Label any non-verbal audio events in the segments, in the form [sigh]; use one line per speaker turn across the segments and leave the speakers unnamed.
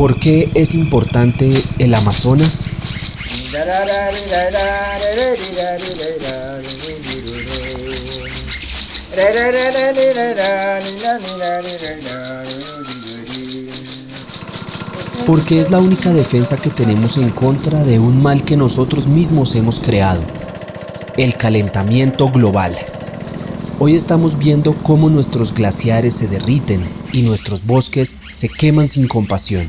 ¿Por qué es importante el Amazonas? Porque es la única defensa que tenemos en contra de un mal que nosotros mismos hemos creado, el calentamiento global. Hoy estamos viendo cómo nuestros glaciares se derriten y nuestros bosques se queman sin compasión.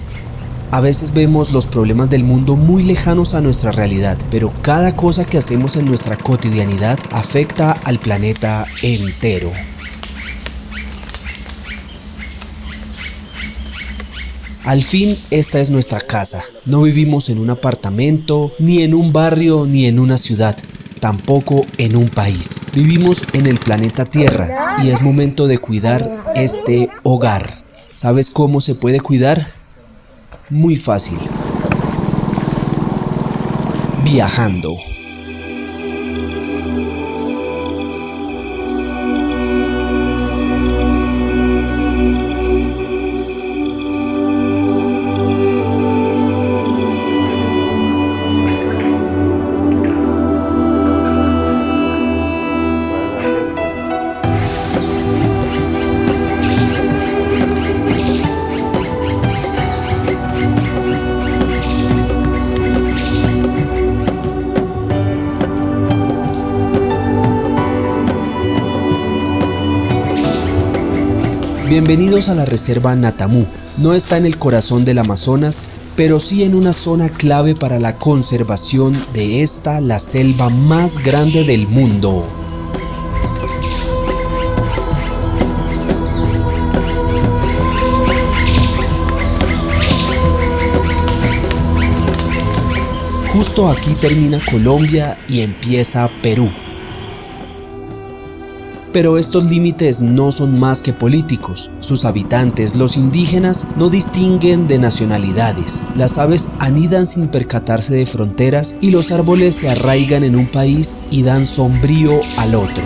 A veces vemos los problemas del mundo muy lejanos a nuestra realidad, pero cada cosa que hacemos en nuestra cotidianidad afecta al planeta entero. Al fin, esta es nuestra casa. No vivimos en un apartamento, ni en un barrio, ni en una ciudad tampoco en un país. Vivimos en el planeta Tierra y es momento de cuidar este hogar. ¿Sabes cómo se puede cuidar? Muy fácil. Viajando. Bienvenidos a la Reserva Natamú. No está en el corazón del Amazonas, pero sí en una zona clave para la conservación de esta, la selva más grande del mundo. Justo aquí termina Colombia y empieza Perú. Pero estos límites no son más que políticos. Sus habitantes, los indígenas, no distinguen de nacionalidades. Las aves anidan sin percatarse de fronteras y los árboles se arraigan en un país y dan sombrío al otro.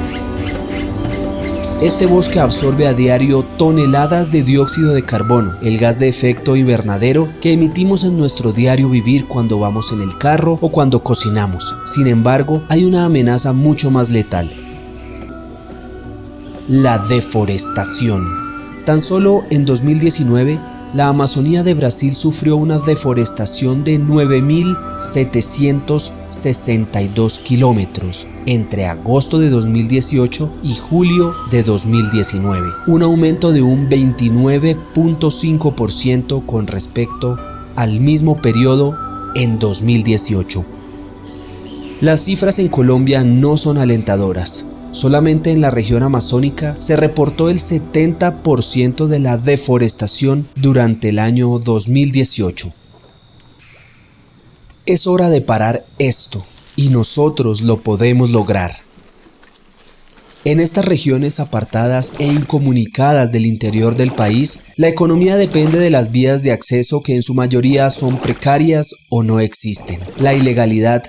Este bosque absorbe a diario toneladas de dióxido de carbono, el gas de efecto invernadero que emitimos en nuestro diario vivir cuando vamos en el carro o cuando cocinamos. Sin embargo, hay una amenaza mucho más letal, la deforestación. Tan solo en 2019, la Amazonía de Brasil sufrió una deforestación de 9.762 kilómetros entre agosto de 2018 y julio de 2019, un aumento de un 29.5% con respecto al mismo periodo en 2018. Las cifras en Colombia no son alentadoras. Solamente en la región amazónica se reportó el 70% de la deforestación durante el año 2018. Es hora de parar esto y nosotros lo podemos lograr. En estas regiones apartadas e incomunicadas del interior del país, la economía depende de las vías de acceso que en su mayoría son precarias o no existen. La ilegalidad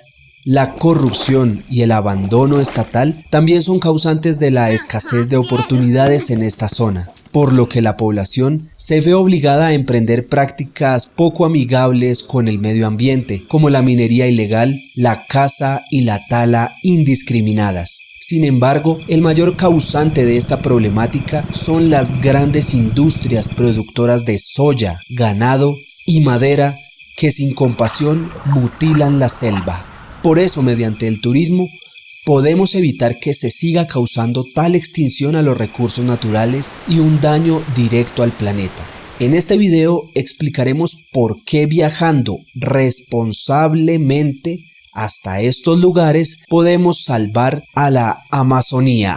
la corrupción y el abandono estatal también son causantes de la escasez de oportunidades en esta zona, por lo que la población se ve obligada a emprender prácticas poco amigables con el medio ambiente, como la minería ilegal, la caza y la tala indiscriminadas. Sin embargo, el mayor causante de esta problemática son las grandes industrias productoras de soya, ganado y madera que sin compasión mutilan la selva. Por eso, mediante el turismo, podemos evitar que se siga causando tal extinción a los recursos naturales y un daño directo al planeta. En este video explicaremos por qué viajando responsablemente hasta estos lugares podemos salvar a la Amazonía.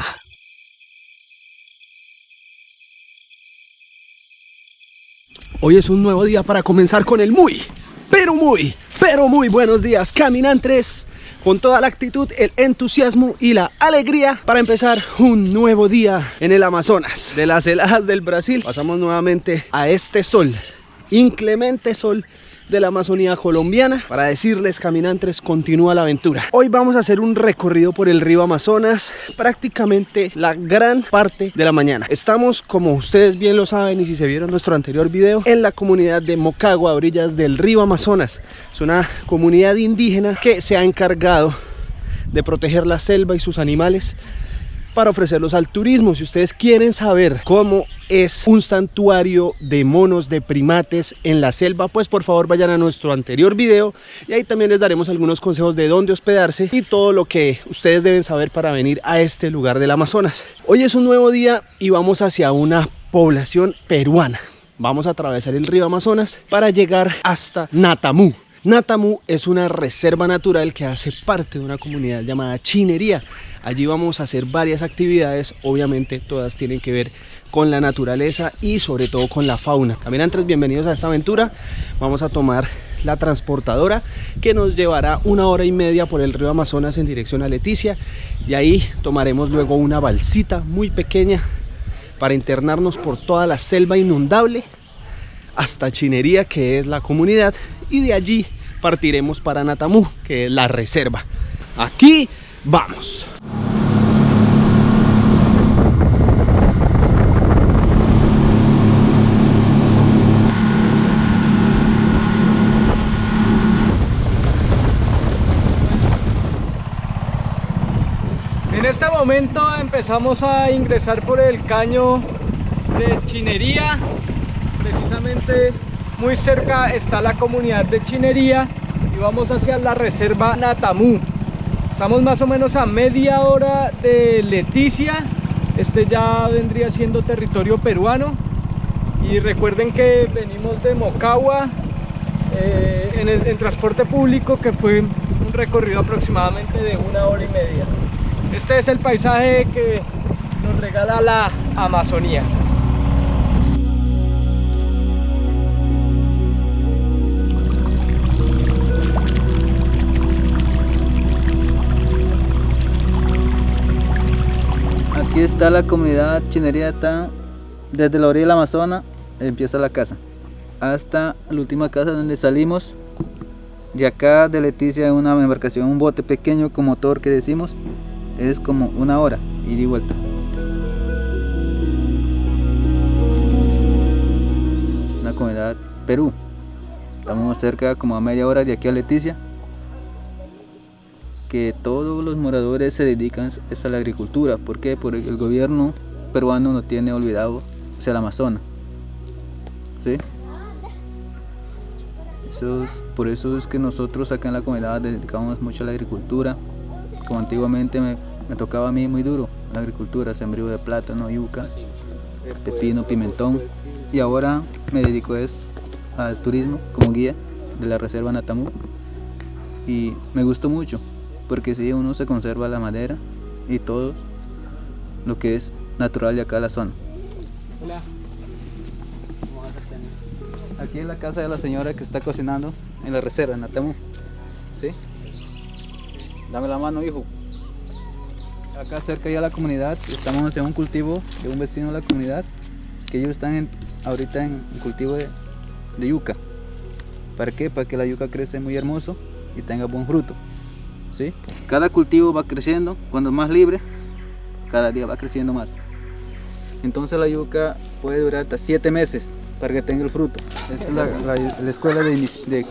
Hoy es un nuevo día para comenzar con el muy, pero muy pero muy buenos días caminantes con toda la actitud, el entusiasmo y la alegría para empezar un nuevo día en el Amazonas de las heladas del Brasil. Pasamos nuevamente a este sol inclemente sol de la Amazonía colombiana para decirles caminantes continúa la aventura. Hoy vamos a hacer un recorrido por el río Amazonas prácticamente la gran parte de la mañana. Estamos como ustedes bien lo saben y si se vieron nuestro anterior video en la comunidad de Mocagua a orillas del río Amazonas. Es una comunidad indígena que se ha encargado de proteger la selva y sus animales para ofrecerlos al turismo. Si ustedes quieren saber cómo es un santuario de monos, de primates en la selva, pues por favor vayan a nuestro anterior video y ahí también les daremos algunos consejos de dónde hospedarse y todo lo que ustedes deben saber para venir a este lugar del Amazonas. Hoy es un nuevo día y vamos hacia una población peruana. Vamos a atravesar el río Amazonas para llegar hasta Natamú. Natamú es una reserva natural que hace parte de una comunidad llamada Chinería. Allí vamos a hacer varias actividades, obviamente todas tienen que ver con la naturaleza y sobre todo con la fauna. Caminantes, bienvenidos a esta aventura. Vamos a tomar la transportadora que nos llevará una hora y media por el río Amazonas en dirección a Leticia y ahí tomaremos luego una balsita muy pequeña para internarnos por toda la selva inundable hasta Chinería que es la comunidad y de allí partiremos para Natamú que es la reserva. Aquí vamos.
En este momento empezamos a ingresar por el caño de Chinería. Precisamente muy cerca está la comunidad de Chinería y vamos hacia la reserva Natamú. Estamos más o menos a media hora de Leticia. Este ya vendría siendo territorio peruano. Y recuerden que venimos de Mocagua eh, en, el, en transporte público que fue un recorrido aproximadamente de una hora y media. Este es el paisaje que nos regala la Amazonía.
Aquí está la comunidad chinería, está desde la orilla del Amazonas, empieza la casa, hasta la última casa donde salimos. De acá de Leticia una embarcación, un bote pequeño con motor que decimos, es como una hora y de vuelta. La comunidad Perú. Estamos cerca como a media hora de aquí a Leticia. Que todos los moradores se dedican a la agricultura. ¿Por qué? Porque el gobierno peruano no tiene olvidado el Amazonas. ¿Sí? Eso es, por eso es que nosotros acá en la comunidad dedicamos mucho a la agricultura. Como antiguamente me, me tocaba a mí muy duro la agricultura, sembrío de plátano, yuca, pepino, pimentón. Y ahora me dedico es al turismo como guía de la reserva Natamú. Y me gustó mucho, porque si uno se conserva la madera y todo lo que es natural de acá la zona.
Hola.
Aquí es la casa de la señora que está cocinando en la reserva, en Natamú. ¿Sí? Dame la mano, hijo. Acá cerca ya la comunidad, estamos en un cultivo de un vecino de la comunidad, que ellos están en, ahorita en cultivo de, de yuca. ¿Para qué? Para que la yuca crece muy hermoso y tenga buen fruto. Cada cultivo va creciendo, cuando más libre, cada día va creciendo más. Entonces la yuca puede durar hasta 7 meses para que tenga el fruto. Esa es la, la- la escuela de, de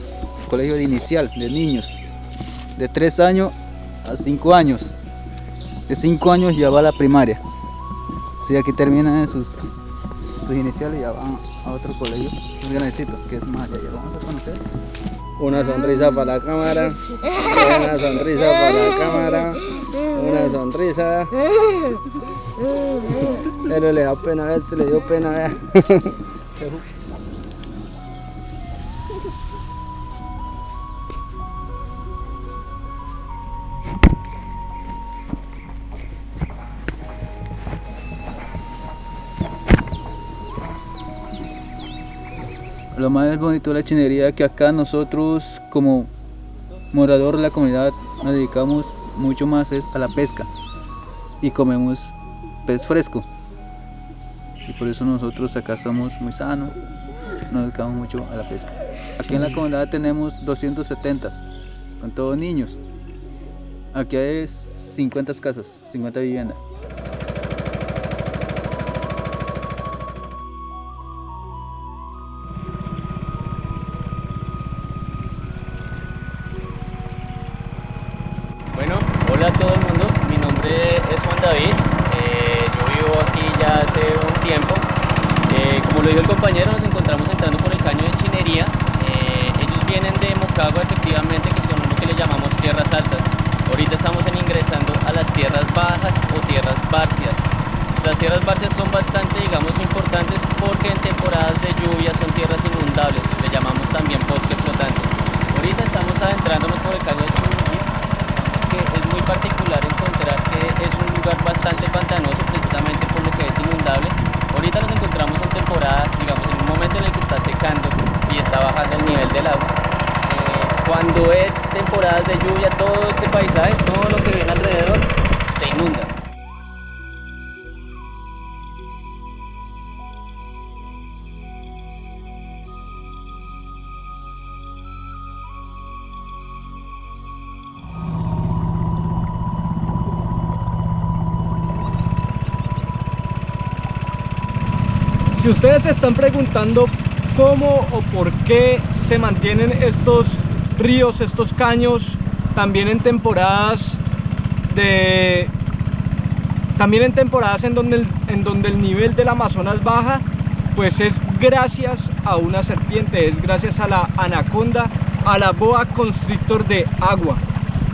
colegio de inicial de niños, de 3 años a 5 años. De 5 años ya va a la primaria. Si aquí terminan sus, sus iniciales ya van a otro colegio, un grandecito, que es más allá. Vamos a conocer.
Una sonrisa para la cámara. Una sonrisa para la cámara. Una sonrisa. Pero le da pena a este, le dio pena, vea. [laughs]
Lo más bonito la chinería que acá nosotros como morador de la comunidad nos dedicamos mucho más es a la pesca y comemos pez fresco. Y por eso nosotros acá somos muy sanos, nos dedicamos mucho a la pesca. Aquí en la comunidad tenemos 270, con todos niños. Aquí hay 50 casas, 50 viviendas.
Hola a todo el mundo, mi nombre es Juan David, eh, yo vivo aquí ya hace un tiempo. Eh, como lo dijo el compañero, nos encontramos entrando por el caño de Chinería. Eh, ellos vienen de Mocagua, efectivamente, que son lo que le llamamos tierras altas. Ahorita estamos en ingresando a las tierras bajas o tierras barcias. Las tierras barcias son bastante, digamos, importantes porque en temporadas de lluvia son tierras inundables, le llamamos también bosque flotante. Ahorita estamos adentrándonos por el caño de Chinería muy particular encontrar que es un lugar bastante pantanoso precisamente por lo que es inundable. Ahorita nos encontramos en temporada, digamos, en un momento en el que está secando y está bajando el nivel del agua. Eh, cuando es temporadas de lluvia, todo este paisaje, todo lo que viene alrededor, se inunda.
Si ustedes se están preguntando cómo o por qué se mantienen estos ríos, estos caños, también en temporadas también en temporadas en donde, el, en donde el nivel del Amazonas baja, pues es gracias a una serpiente, es gracias a la anaconda, a la boa constrictor de agua.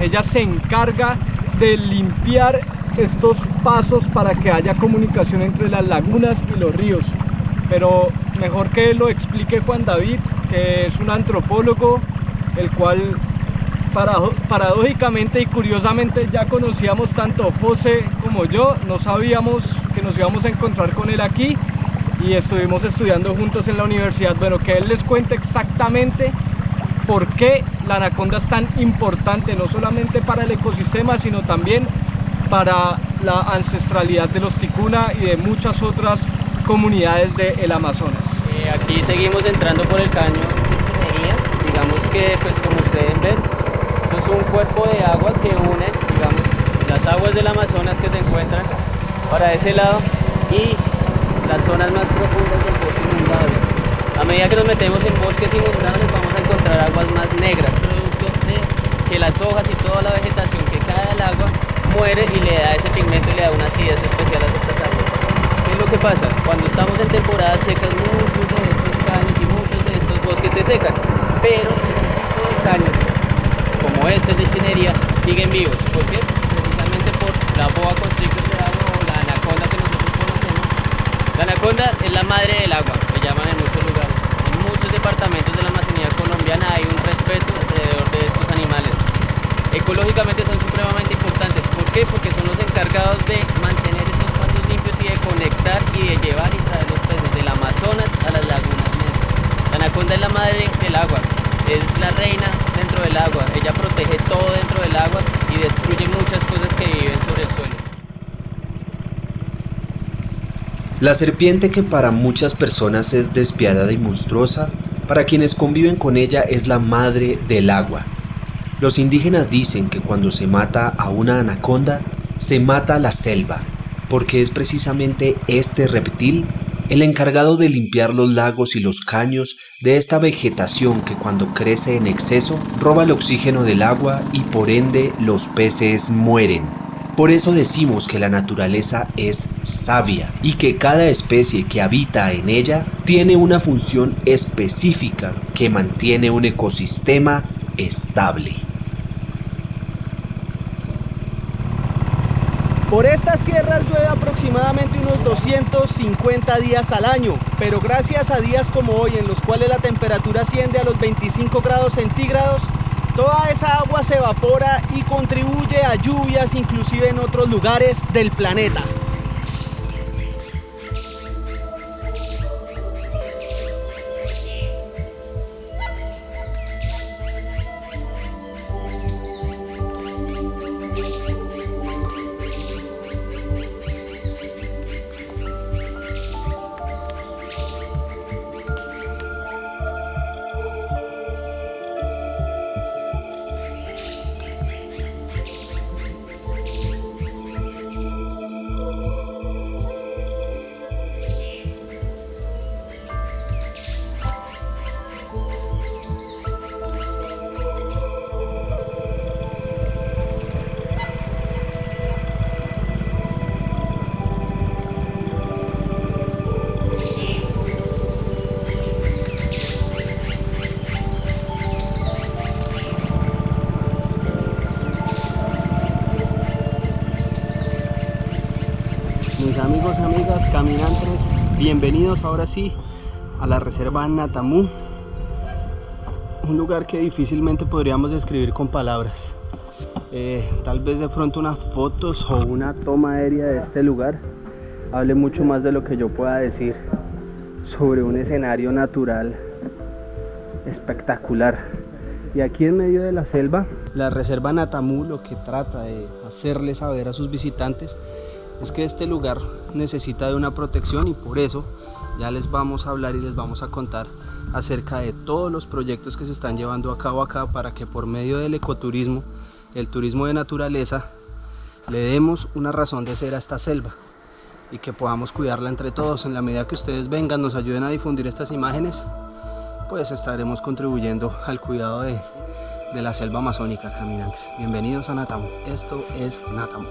Ella se encarga de limpiar estos pasos para que haya comunicación entre las lagunas y los ríos. Pero mejor que lo explique Juan David, que es un antropólogo, el cual paradójicamente y curiosamente ya conocíamos tanto José como yo, no sabíamos que nos íbamos a encontrar con él aquí y estuvimos estudiando juntos en la universidad. Bueno, que él les cuente exactamente por qué la anaconda es tan importante, no solamente para el ecosistema, sino también para la ancestralidad de los ticuna y de muchas otras comunidades del Amazonas.
Eh, aquí seguimos entrando por el caño. Digamos que, pues como ustedes ven, esto es un cuerpo de agua que une, digamos, las aguas del Amazonas que se encuentran para ese lado y las zonas más profundas del bosque inundable. A medida que nos metemos en bosques inundables vamos a encontrar aguas más negras, producto de que las hojas y toda la vegetación que cae al agua muere y le da ese pigmento y le da una acidez especial a. ¿Qué es lo que pasa? Cuando estamos en temporadas secas, muchos de estos caños y muchos de estos bosques se secan, pero estos caños, como este de Chinería, siguen vivos. ¿Por qué? Precisamente por la boa constrictor de agua o la anaconda que nosotros conocemos. La anaconda es la madre del agua, le llaman en muchos lugares. En muchos departamentos de la Amazonía colombiana hay un respeto alrededor de estos animales. Ecológicamente son supremamente importantes. ¿Por qué? Porque son los encargados de mantener de conectar y de llevar y traer los peces del Amazonas a las lagunas. La anaconda es la madre del agua, es la reina dentro del agua. Ella protege todo dentro del agua y destruye muchas cosas que viven sobre el suelo.
La serpiente que para muchas personas es despiadada y monstruosa, para quienes conviven con ella es la madre del agua. Los indígenas dicen que cuando se mata a una anaconda, se mata la selva, porque es precisamente este reptil el encargado de limpiar los lagos y los caños de esta vegetación que cuando crece en exceso roba el oxígeno del agua y por ende los peces mueren. Por eso decimos que la naturaleza es sabia y que cada especie que habita en ella tiene una función específica que mantiene un ecosistema estable.
Por estas tierras llueve aproximadamente unos 250 días al año, pero gracias a días como hoy en los cuales la temperatura asciende a los 25 grados centígrados, toda esa agua se evapora y contribuye a lluvias inclusive en otros lugares del planeta.
Bienvenidos ahora sí a la reserva Natamú. Un lugar que difícilmente podríamos describir con palabras. Eh, tal vez de pronto unas fotos o una toma aérea de este lugar hable mucho más de lo que yo pueda decir sobre un escenario natural espectacular. Y aquí en medio de la selva, la reserva Natamú lo que trata de hacerle saber a sus visitantes es que este lugar necesita de una protección y por eso ya les vamos a hablar y les vamos a contar acerca de todos los proyectos que se están llevando a cabo acá para que por medio del ecoturismo, el turismo de naturaleza, le demos una razón de ser a esta selva y que podamos cuidarla entre todos. En la medida que ustedes vengan, nos ayuden a difundir estas imágenes, pues estaremos contribuyendo al cuidado de, de la selva amazónica, caminantes. Bienvenidos a Natamo. Esto es Natamo.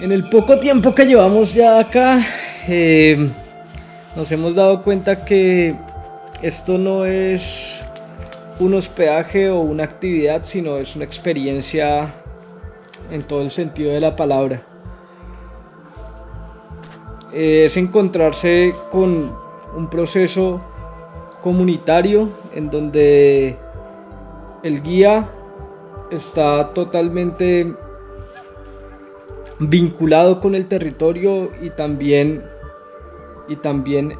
En el poco tiempo que llevamos ya acá, eh, nos hemos dado cuenta que esto no es un hospedaje o una actividad, sino es una experiencia en todo el sentido de la palabra. Es encontrarse con un proceso comunitario en donde el guía está totalmente vinculado con el territorio y también, y también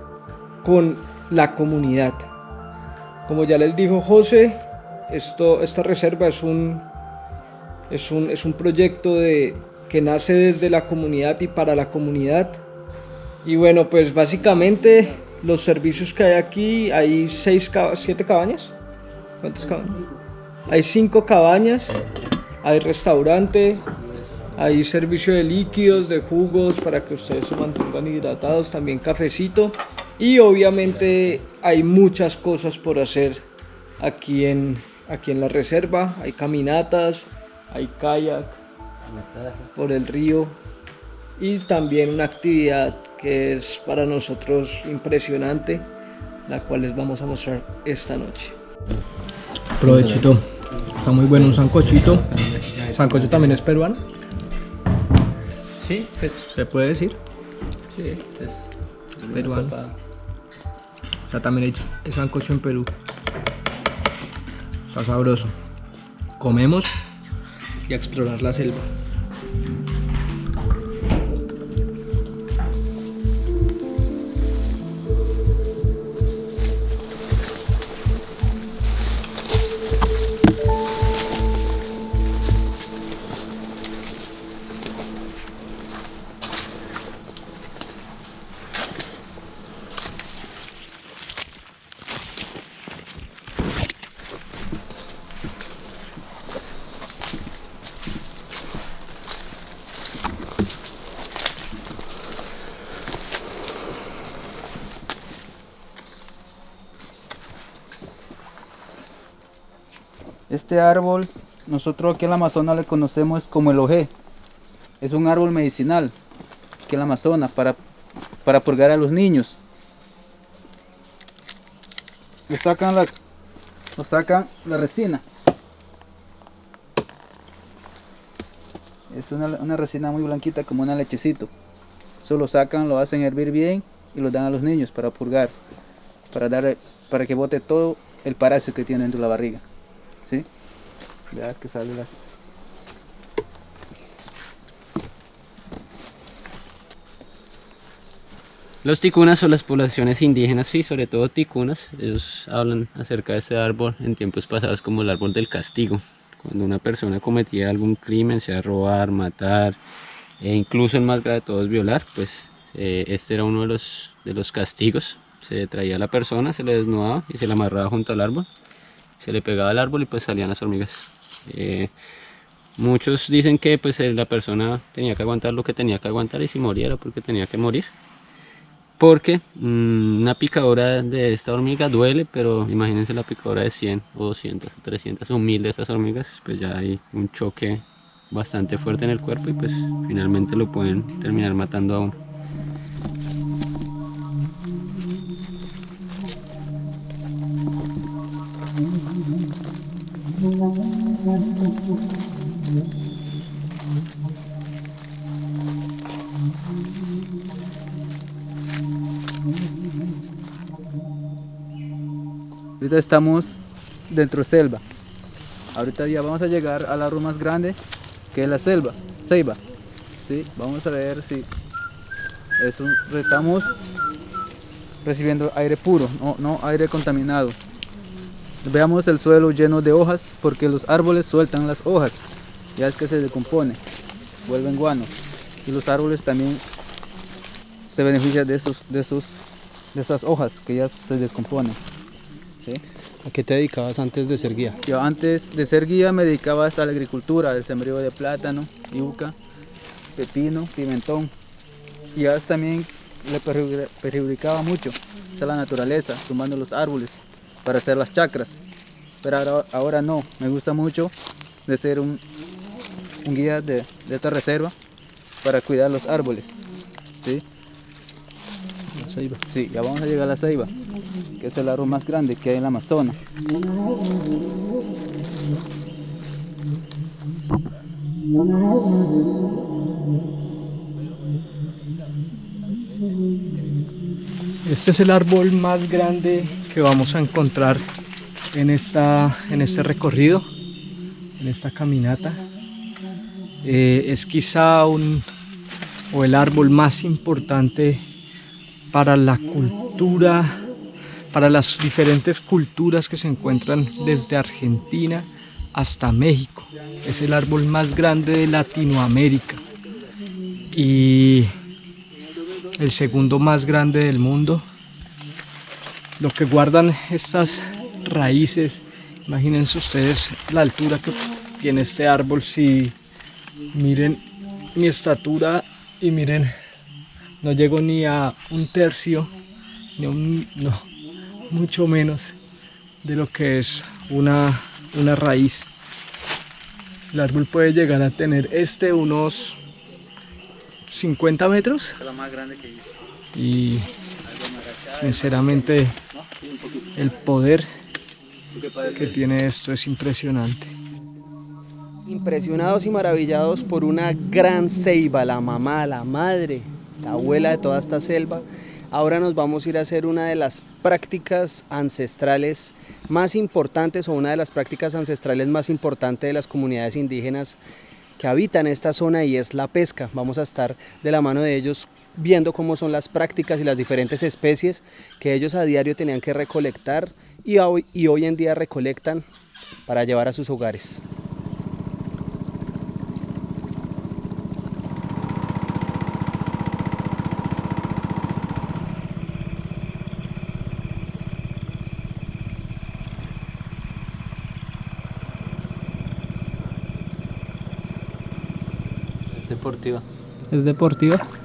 con la comunidad. Como ya les dijo José, esto, esta reserva es un, es un, es un proyecto de, que nace desde la comunidad y para la comunidad. Y bueno, pues básicamente los servicios que hay aquí, hay seis, siete cabañas. ¿Cuántas cabañas? Hay cinco cabañas, hay restaurante, hay servicio de líquidos, de jugos para que ustedes se mantengan hidratados, también cafecito. Y obviamente hay muchas cosas por hacer aquí en, aquí en la reserva. Hay caminatas, hay kayak por el río y también una actividad que es para nosotros impresionante, la cual les vamos a mostrar esta noche. Provechito, está muy bueno un sancochito. ¿Sancocho también es peruano?
Sí, pues,
¿Se puede decir?
sí, es, es
peruano.
sopa.
O sea, también hay sancocho en Perú. Está sabroso. Comemos y a explorar la selva.
Árbol, nosotros aquí en la Amazonas le conocemos como el ojé. Es un árbol medicinal aquí en la Amazonas para, para purgar a los niños. Le sacan la, sacan la resina. Es una, una resina muy blanquita como una lechecito. Eso lo sacan, lo hacen hervir bien y lo dan a los niños para purgar, para dar, para que bote todo el parásito que tiene dentro de la barriga. Que.
Los ticunas o las poblaciones indígenas, sí, sobre todo ticunas, ellos hablan acerca de este árbol en tiempos pasados como el árbol del castigo. Cuando una persona cometía algún crimen, sea robar, matar, e incluso el más grave de todos violar, pues eh, este era uno de los, de los castigos. Se traía a la persona, se le desnudaba y se le amarraba junto al árbol, se le pegaba al árbol y pues salían las hormigas. Eh, muchos dicen que pues eh, la persona tenía que aguantar lo que tenía que aguantar y si moriera porque tenía que morir porque mm, una picadura de esta hormiga duele, pero imagínense la picadura de 100 o 200 o 300 o 1000 de estas hormigas, pues ya hay un choque bastante fuerte en el cuerpo y pues finalmente lo pueden terminar matando a uno.
Ahorita estamos dentro de selva. Ahorita ya vamos a llegar al árbol más grande que es la selva, ceiba. ¿Sí? Vamos a ver si es un, estamos recibiendo aire puro, no, no aire contaminado. Veamos el suelo lleno de hojas porque los árboles sueltan las hojas, ya es que se decompone, vuelven guano. Y los árboles también se benefician de, esos, de, esos, de esas hojas que ya se descomponen. ¿sí?
¿A qué te dedicabas antes de ser guía?
Yo antes de ser guía me dedicaba a la agricultura, al sembrío de plátano, yuca, pepino, pimentón. Y ahora también le perju- perjudicaba mucho a la naturaleza, tumbando los árboles para hacer las chacras. Pero ahora, ahora no, me gusta mucho de ser un, guía de, de esta reserva para cuidar los árboles. ¿sí?
La ceiba.
Sí, ya vamos a llegar a la ceiba, que es el árbol más grande que hay en la Amazonas.
Este es el árbol más grande que vamos a encontrar en, esta, en este recorrido, en esta caminata. Eh, es quizá un, o el árbol más importante para la cultura, para las diferentes culturas que se encuentran desde Argentina hasta México. Es el árbol más grande de Latinoamérica y el segundo más grande del mundo. Lo que guardan estas raíces, imagínense ustedes la altura que tiene este árbol. Si miren mi estatura y miren, no llego ni a un tercio, ni a un, no, mucho menos de lo que es una, una raíz. El árbol puede llegar a tener este unos 50 metros
Es la más grande que hice.
y sinceramente el poder que tiene esto es impresionante. Impresionados y maravillados por una gran ceiba, la mamá, la madre, la abuela de toda esta selva. Ahora nos vamos a ir a hacer una de las prácticas ancestrales más importantes o una de las prácticas ancestrales más importantes de las comunidades indígenas que habitan esta zona y es la pesca. Vamos a estar de la mano de ellos viendo cómo son las prácticas y las diferentes especies que ellos a diario tenían que recolectar y hoy, y hoy en día recolectan para llevar a sus hogares.
Es deportiva.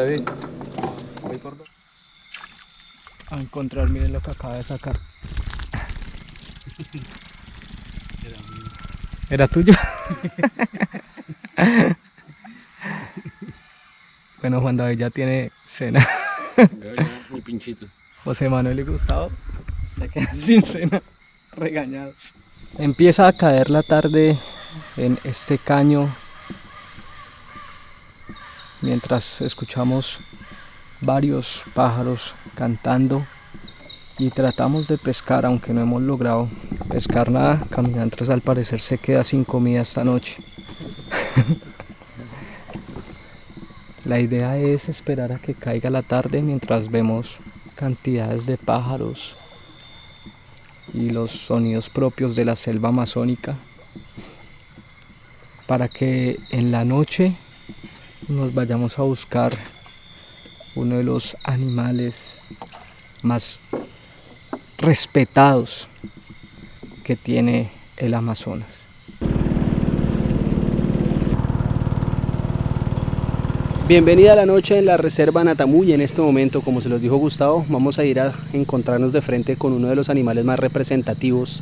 ¿Es deportiva?
Vamos, David.
A encontrar, miren lo que acaba de sacar. ¿Era tuyo? bueno, Juan David ya tiene cena.
Mi pinchito.
José Manuel y Gustavo se quedan [laughs] sin cena, regañados. Empieza a caer la tarde en este caño mientras escuchamos varios pájaros cantando y tratamos de pescar aunque no hemos logrado pescar nada. Caminantes al parecer se queda sin comida esta noche. [laughs] La idea es esperar a que caiga la tarde mientras vemos cantidades de pájaros y los sonidos propios de la selva amazónica para que en la noche nos vayamos a buscar uno de los animales más respetados que tiene el Amazonas. Bienvenida a la noche en la reserva Natamuy. En este momento, como se los dijo Gustavo, vamos a ir a encontrarnos de frente con uno de los animales más representativos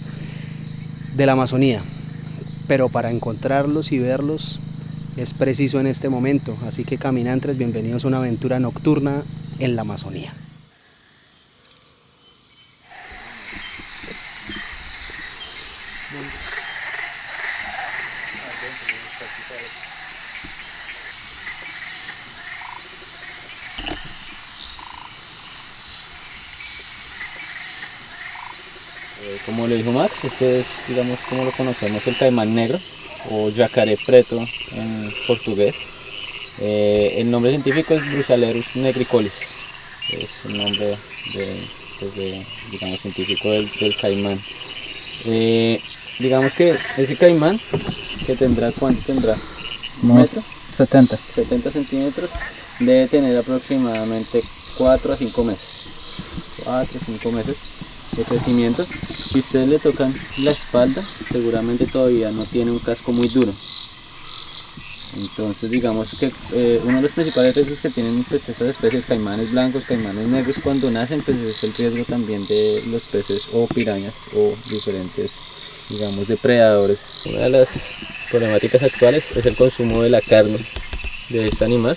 de la Amazonía. Pero para encontrarlos y verlos
es preciso en este momento. Así que caminantes, bienvenidos a una aventura nocturna en la Amazonía.
Eh, como le dijo Max, este es, digamos, como lo conocemos, el caimán negro o yacaré preto en portugués. Eh, el nombre científico es Brusalerus negricolis, es el nombre de, pues de, digamos, científico del, del caimán. Eh, digamos que ese caimán, que tendrá, ¿cuánto tendrá? ¿Un metro?
70.
70 centímetros, debe tener aproximadamente 4 a 5 meses. 4 a 5 meses de crecimiento. Si ustedes le tocan la espalda, seguramente todavía no tiene un casco muy duro. Entonces digamos que eh, uno de los principales riesgos que tienen pues, estas especies, caimanes blancos, caimanes negros, cuando nacen pues es el riesgo también de los peces o pirañas o diferentes digamos depredadores. Una de las problemáticas actuales es el consumo de la carne de este animal,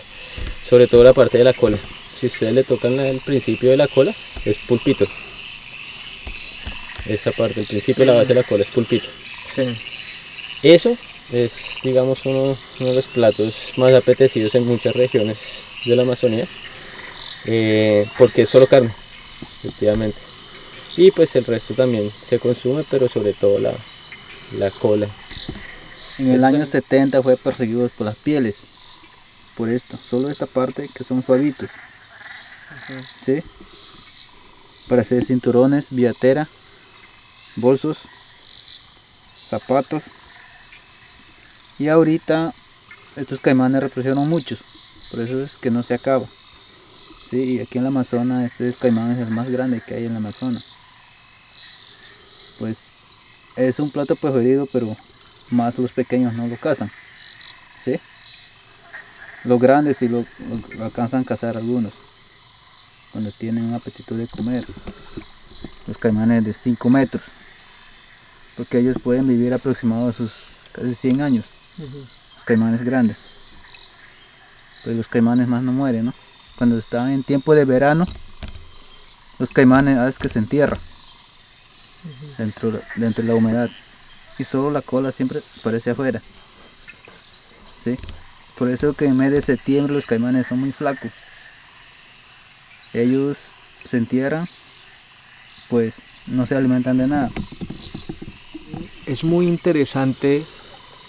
sobre todo la parte de la cola. Si ustedes le tocan el principio de la cola, es pulpito. Esta parte, el principio de la base de la cola es pulpito. Eso es, digamos, uno, uno de los platos más apetecidos en muchas regiones de la Amazonía, eh, porque es solo carne, efectivamente. Y pues el resto también se consume, pero sobre todo la, la cola.
En el año 70 fue perseguido por las pieles. Por esto, solo esta parte que son suavitos. ¿Sí? Para hacer cinturones, billetera, bolsos, zapatos. Y ahorita estos caimanes reproducieron muchos. Por eso es que no se acaba. Sí, y aquí en la Amazonas este caimán es el más grande que hay en la Amazonas. Pues es un plato preferido, pero más los pequeños no lo cazan. ¿Sí? Los grandes sí lo alcanzan a cazar algunos. Cuando tienen un apetito de comer. Los caimanes de 5 metros. Porque ellos pueden vivir aproximadamente sus casi 100 años. Los caimanes grandes. Pues los caimanes más no mueren, ¿no? Cuando están en tiempo de verano, los caimanes a veces que se entierran dentro, dentro de la humedad y solo la cola siempre aparece afuera. ¿Sí? Por eso que en mes de septiembre los caimanes son muy flacos. Ellos se entierran, pues no se alimentan de nada.
es muy interesante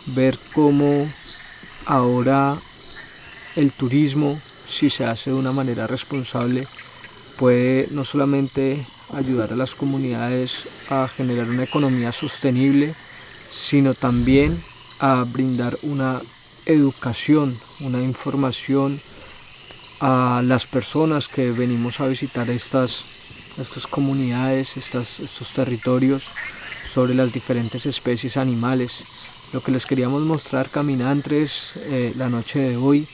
ver cómo ahora el turismo, si se hace de una manera responsable, puede no solamente ayudar a las comunidades a generar una economía sostenible, sino también a brindar una educación, una información a las personas que venimos a visitar estas, estas comunidades, estas, estos territorios sobre las diferentes especies animales. Lo que les queríamos mostrar caminantes eh, la noche de hoy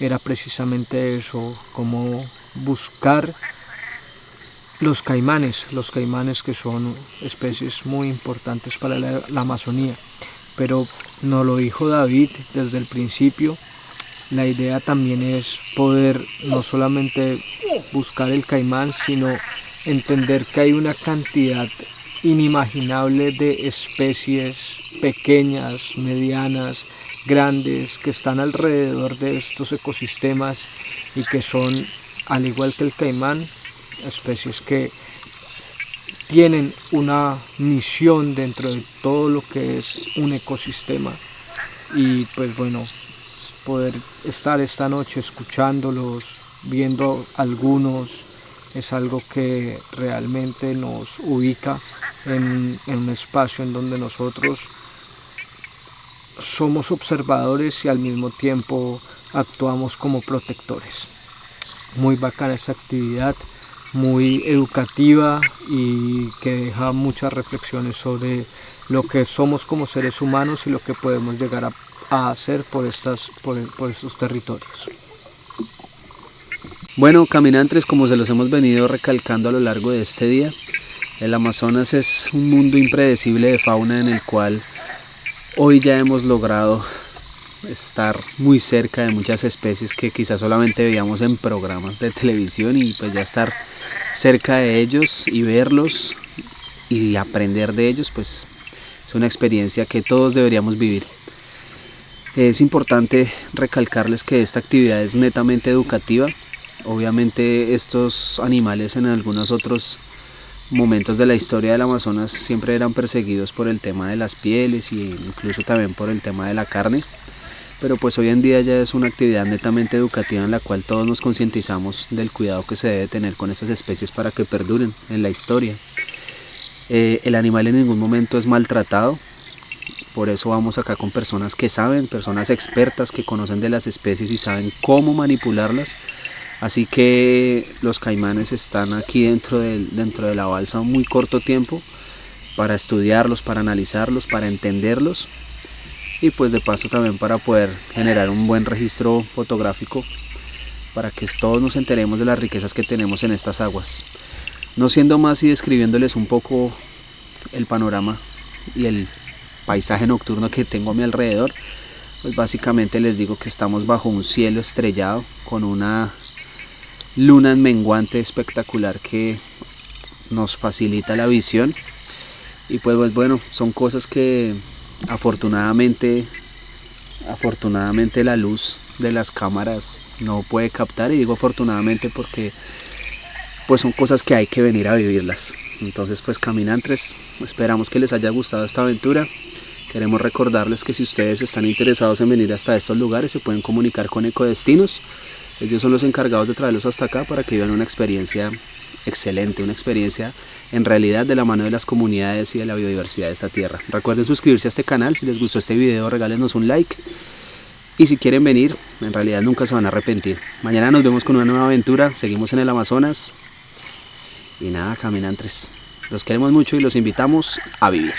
era precisamente eso, cómo buscar los caimanes, los caimanes que son especies muy importantes para la, la Amazonía. Pero nos lo dijo David desde el principio, la idea también es poder no solamente buscar el caimán, sino entender que hay una cantidad inimaginable de especies pequeñas, medianas, grandes, que están alrededor de estos ecosistemas y que son, al igual que el caimán, especies que tienen una misión dentro de todo lo que es un ecosistema. Y pues bueno poder estar esta noche escuchándolos viendo algunos es algo que realmente nos ubica en, un espacio en donde nosotros somos observadores y al mismo tiempo actuamos como protectores muy bacana esta actividad muy educativa y que deja muchas reflexiones sobre lo que somos como seres humanos y lo que podemos llegar a, a hacer por, estas, por, por estos territorios.
Bueno, caminantes, como se los hemos venido recalcando a lo largo de este día, el Amazonas es un mundo impredecible de fauna en el cual hoy ya hemos logrado estar muy cerca de muchas especies que quizás solamente veíamos en programas de televisión y pues ya estar cerca de ellos y verlos y aprender de ellos pues es una experiencia que todos deberíamos vivir. Es importante recalcarles que esta actividad es netamente educativa. Obviamente estos animales en algunos otros momentos de la historia del Amazonas siempre eran perseguidos por el tema de las pieles e incluso también por el tema de la carne. Pero pues hoy en día ya es una actividad netamente educativa en la cual todos nos concientizamos del cuidado que se debe tener con estas especies para que perduren en la historia. Eh, el animal en ningún momento es maltratado, por eso vamos acá con personas que saben, personas expertas que conocen de las especies y saben cómo manipularlas Así que los caimanes están aquí dentro de, dentro de la balsa un muy corto tiempo para estudiarlos, para analizarlos, para entenderlos y pues de paso también para poder generar un buen registro fotográfico para que todos nos enteremos de las riquezas que tenemos en estas aguas. No siendo más y describiéndoles un poco el panorama y el paisaje nocturno que tengo a mi alrededor, pues básicamente les digo que estamos bajo un cielo estrellado con una luna en menguante espectacular que nos facilita la visión. Y pues, pues, bueno son cosas que afortunadamente afortunadamente la luz de las cámaras no puede captar. Y digo afortunadamente porque pues son cosas que hay que venir a vivirlas. Entonces pues caminantes esperamos que les haya gustado esta aventura. Queremos recordarles que si ustedes están interesados en venir hasta estos lugares se pueden comunicar con Ecodestinos ellos son los encargados de traerlos hasta acá para que vivan una experiencia excelente, una experiencia en realidad de la mano de las comunidades y de la biodiversidad de esta tierra. Recuerden suscribirse a este canal, si les gustó este video regálenos un like y si quieren venir, en realidad nunca se van a arrepentir. Mañana nos vemos con una nueva aventura, seguimos en el Amazonas y nada, caminantes. Los queremos mucho y los invitamos a vivir.